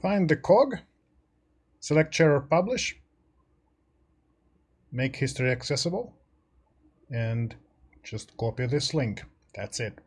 Find the cog, select share or publish, make history accessible, and just copy this link. That's it.